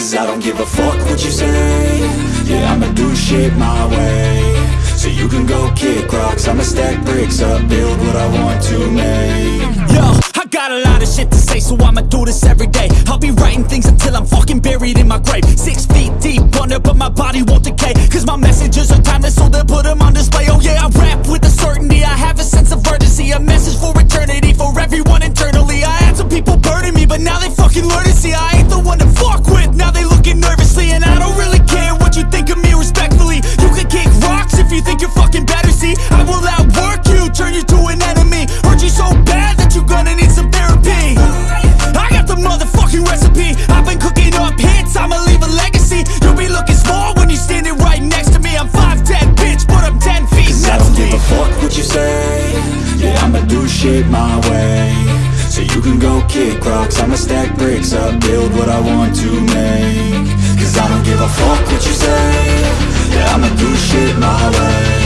Cause I don't give a fuck what you say Yeah, I'ma do shit my way So you can go kick rocks I'ma stack bricks up, build what I want to make Yo, I got a lot of shit to say, so I'ma do this every day. I'll be writing things until I'm fucking buried in my grave. Six feet deep under, but my body won't decay. Cause my messages are timeless, so they'll put them on display. Oh yeah, I rap with a shit my way. So you can go kick rocks I'ma stack bricks up, build what I want to make. Cause I don't give a fuck what you say. Yeah, I'ma do shit my way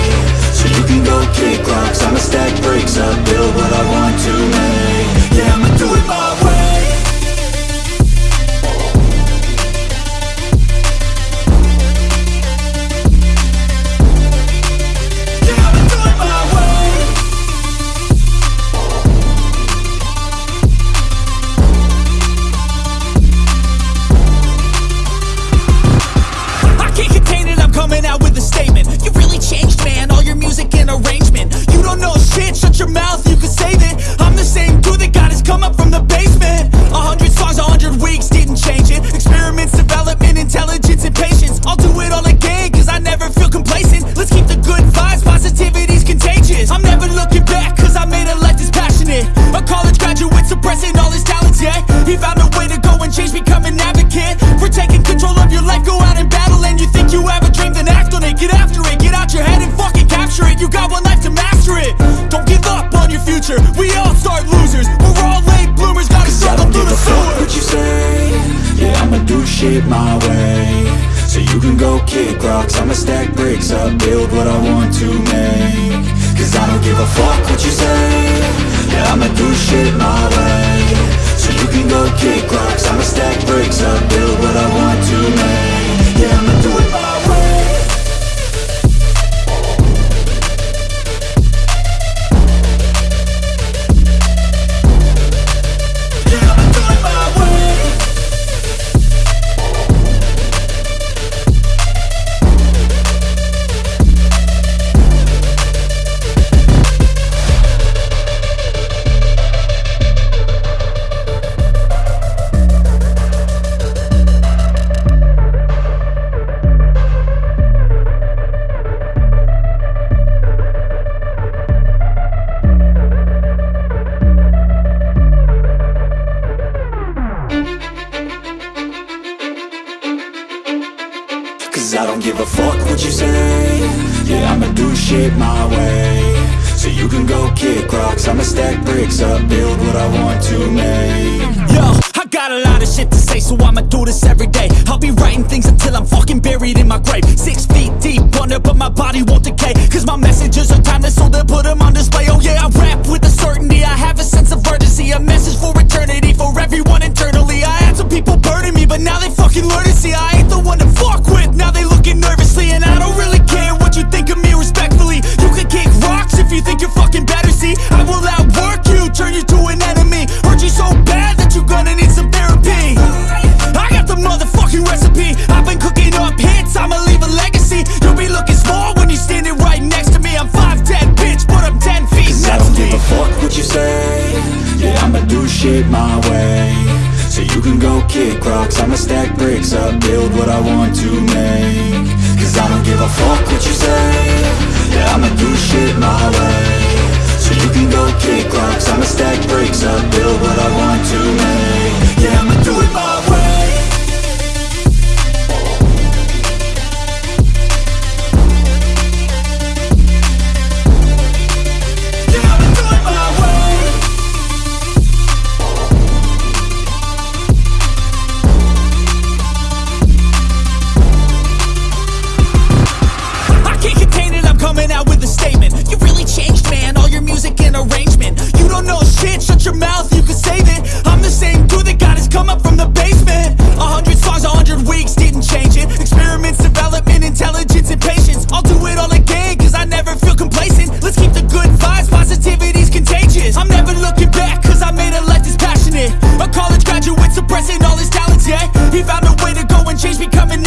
shit my way. So you can go kick rocks. I'ma stack bricks up, build what I want to make. Cause I don't give a fuck what you say. Yeah, I'ma do shit my way. So you can go kick rocks. I'ma stack bricks up, give a fuck what you say Yeah, I'ma do shit my way So you can go kick rocks I'ma stack bricks up, build what I want to make Yo, I got a lot of shit to say, so I'ma do this every day. I'll be writing things until I'm fucking buried in my grave. Six feet deep under, but my body won't decay. Cause my messages are timeless, so they'll put them on display. Oh yeah, I rap with a better, see. I will outwork you, turn you to an enemy. Hurt you so bad that you're gonna need some therapy. I got the motherfucking recipe. I've been cooking up hits, I'ma leave a legacy. You'll be looking small when you're standing right next to me. I'm 5'10, bitch, but I'm 10 feet Cause I don't give a fuck what you say Yeah, I'ma do shit my way So you can go kick rocks I'ma stack bricks up, build what I want to make Cause I don't give a fuck what you say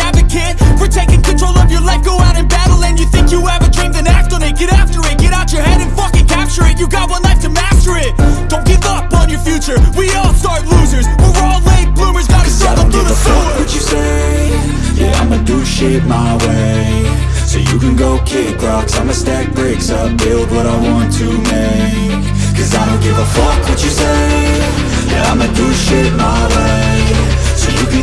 advocate for taking control of your life. Go out and battle and you think you have a dream Then act on it, get after it. Get out your head and fucking capture it. You got one life to master it. Don't give up on your future. We all start losers. We're all late bloomers. Gotta through the sewer what you say. Yeah, I'ma do shit my way. So you can go kick rocks. I'ma stack bricks up Build what I want to make. Cause I don't give a fuck what you say. Yeah, I'ma do shit my way. So you can